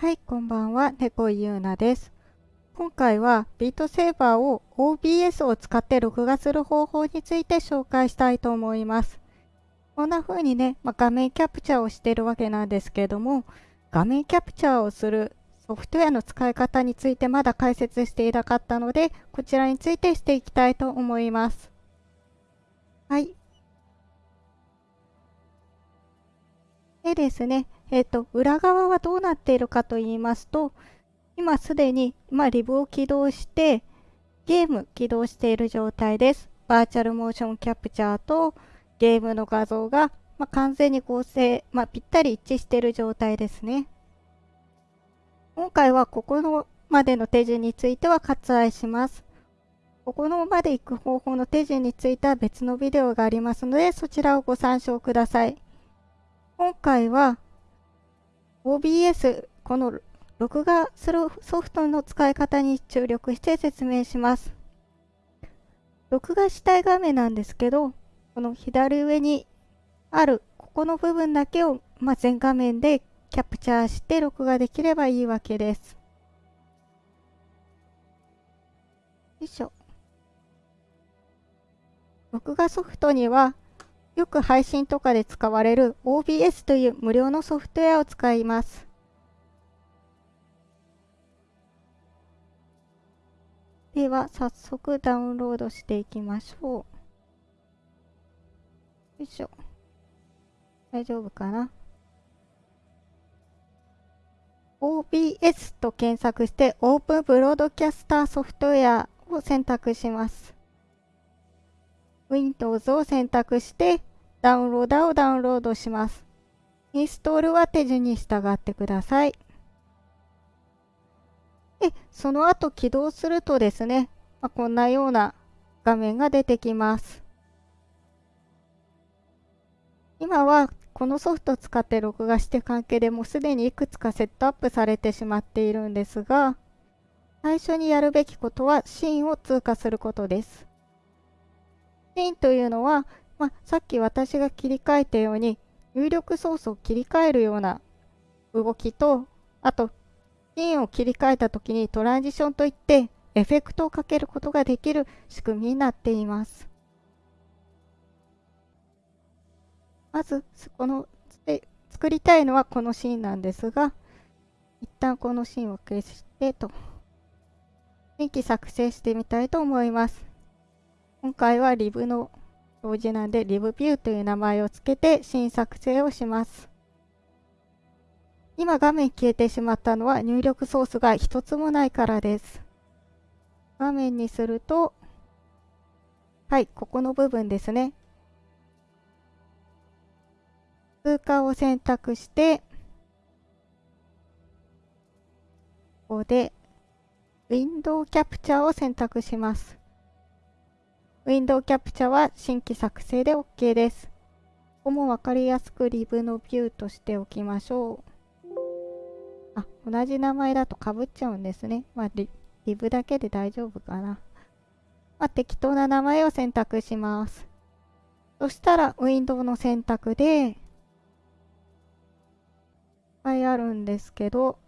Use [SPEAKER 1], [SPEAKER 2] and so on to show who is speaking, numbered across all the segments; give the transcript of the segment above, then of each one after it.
[SPEAKER 1] はい、こんばんは、猫井優奈です。今回はビートセーバーを OBS を使って録画する方法について紹介したいと思います。こんな風にね、まあ、画面キャプチャーをしてるわけなんですけども、画面キャプチャーをするソフトウェアの使い方についてまだ解説していなかったので、こちらについてしていきたいと思います。はい。でですね、えっ、ー、と、裏側はどうなっているかと言いますと、今すでに、まあ、リブを起動して、ゲーム起動している状態です。バーチャルモーションキャプチャーとゲームの画像が、まあ、完全に合成、まあ、ぴったり一致している状態ですね。今回はここのまでの手順については割愛します。ここのまで行く方法の手順については別のビデオがありますので、そちらをご参照ください。今回は OBS、この録画するソフトの使い方に注力して説明します。録画したい画面なんですけど、この左上にあるここの部分だけを、まあ、全画面でキャプチャーして録画できればいいわけです。よいしょ。録画ソフトにはよく配信とかで使われる OBS という無料のソフトウェアを使います。では、早速ダウンロードしていきましょう。よいしょ。大丈夫かな ?OBS と検索してオープンブロードキャスターソフトウェアを選択します。Windows を選択してダウンローダーをダウンロードします。インストールは手順に従ってください。で、その後起動するとですね、まあ、こんなような画面が出てきます。今はこのソフトを使って録画して関係でもうすでにいくつかセットアップされてしまっているんですが、最初にやるべきことはシーンを通過することです。シーンというのは、まあ、さっき私が切り替えたように入力操作を切り替えるような動きと、あと、シーンを切り替えた時にトランジションといってエフェクトをかけることができる仕組みになっています。まず、この、作りたいのはこのシーンなんですが、一旦このシーンを消してと、新規作成してみたいと思います。今回はリブの表示なんで、リブビューという名前を付けて新作成をします。今画面消えてしまったのは入力ソースが一つもないからです。画面にすると、はい、ここの部分ですね。通過を選択して、ここで、ウィンドウキャプチャーを選択します。ウィンドウキャプチャは新規作成で OK です。ここもわかりやすくリブのビューとしておきましょう。あ、同じ名前だとかぶっちゃうんですね。まあリ、リブだけで大丈夫かな。まあ、適当な名前を選択します。そしたら、ウィンドウの選択で、いっぱいあるんですけど、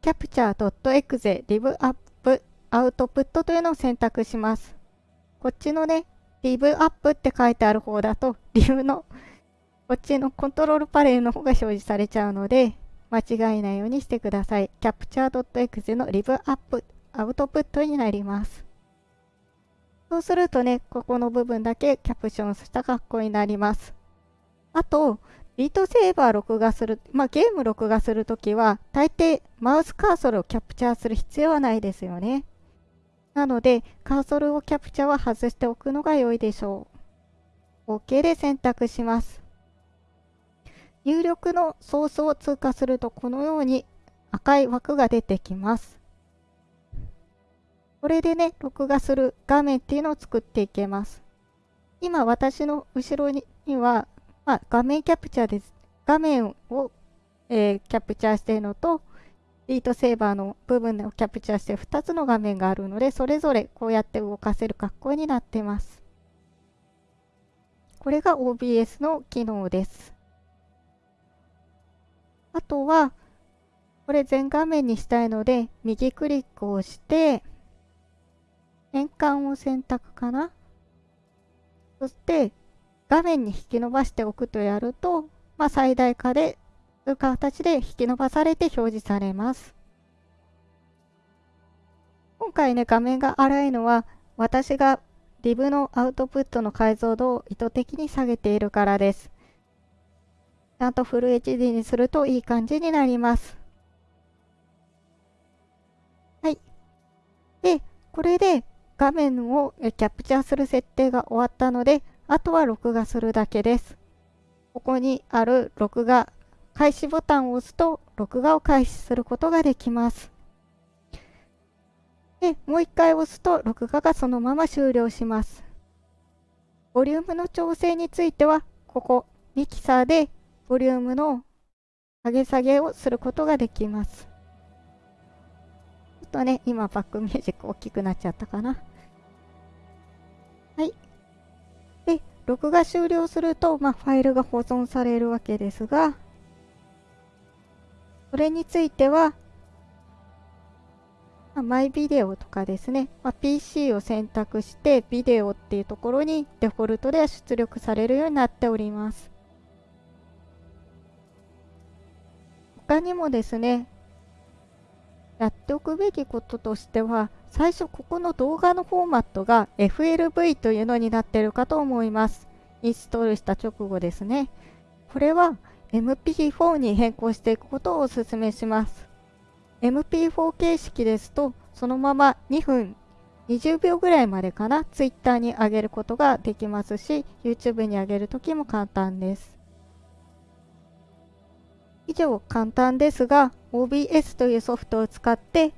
[SPEAKER 1] capture.exe live up アウトプットというのを選択します。こっちのね、リブアップって書いてある方だと、リブの、こっちのコントロールパネルの方が表示されちゃうので、間違えないようにしてください。capture.exe のリブアップ、アウトプットになります。そうするとね、ここの部分だけキャプションした格好になります。あと、ビートセーバー録画する、まあ、ゲーム録画するときは、大抵マウスカーソルをキャプチャーする必要はないですよね。なので、カーソルをキャプチャは外しておくのが良いでしょう。OK で選択します。入力のソースを通過するとこのように赤い枠が出てきます。これでね、録画する画面っていうのを作っていけます。今私の後ろには、まあ、画面キャプチャーです。画面を、えー、キャプチャーしているのと、ビートセーバーの部分をキャプチャーして2つの画面があるので、それぞれこうやって動かせる格好になっています。これが OBS の機能です。あとは、これ全画面にしたいので、右クリックをして、変換を選択かな。そして、画面に引き伸ばしておくとやると、まあ、最大化で、という形で引き伸ばされて表示されます。今回ね、画面が荒いのは、私が Div のアウトプットの解像度を意図的に下げているからです。ちゃんとフル HD にするといい感じになります。はい。で、これで画面をキャプチャーする設定が終わったので、あとは録画するだけです。ここにある録画開始ボタンを押すと録画を開始することができます。で、もう一回押すと録画がそのまま終了します。ボリュームの調整については、ここミキサーでボリュームの上げ下げをすることができます。ちょっとね、今バックミュージック大きくなっちゃったかな。はい。で、録画終了すると、まあ、ファイルが保存されるわけですが、れについては、ま、マイビデオとかですね、まあ、PC を選択してビデオっていうところにデフォルトで出力されるようになっております。他にもですね、やっておくべきこととしては、最初ここの動画のフォーマットが FLV というのになっているかと思います。インストールした直後ですね。これは MP4 に変更していくことをお勧めします。MP4 形式ですと、そのまま2分20秒ぐらいまでかな、Twitter に上げることができますし、YouTube に上げるときも簡単です。以上、簡単ですが、OBS というソフトを使って、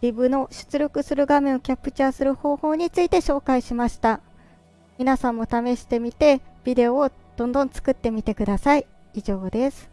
[SPEAKER 1] Div の出力する画面をキャプチャーする方法について紹介しました。皆さんも試してみて、ビデオをどんどん作ってみてください。以上です。